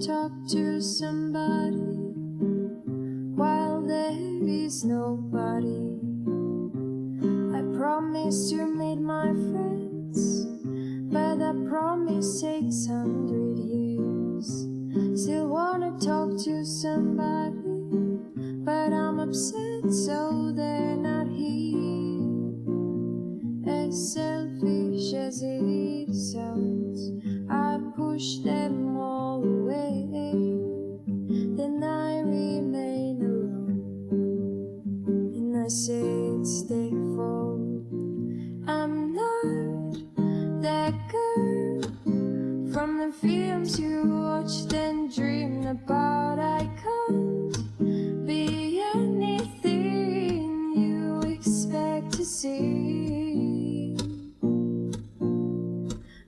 talk to somebody while there is nobody. I promise to meet my friends, but that promise takes hundred years. Still wanna talk to somebody, but I'm upset so they're not here. As selfish as it sounds, I push them and I say it's their fault. I'm not that girl from the films you watched and dreamed about. I can't be anything you expect to see.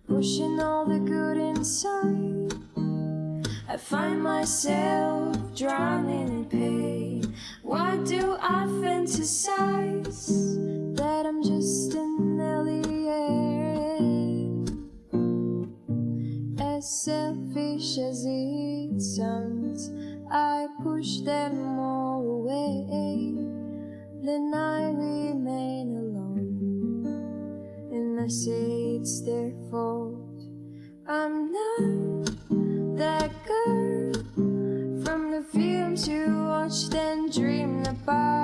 Pushing all the good inside, I find myself drowning in pain. Fantasize that I'm just an alien? As selfish as it sounds, I push them all away. Then I remain alone, and I say it's their fault. I'm not that girl from the films you watched and dreamed about.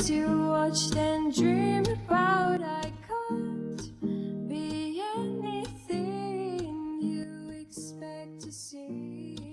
things you watched and dreamed about I can't be anything you expect to see.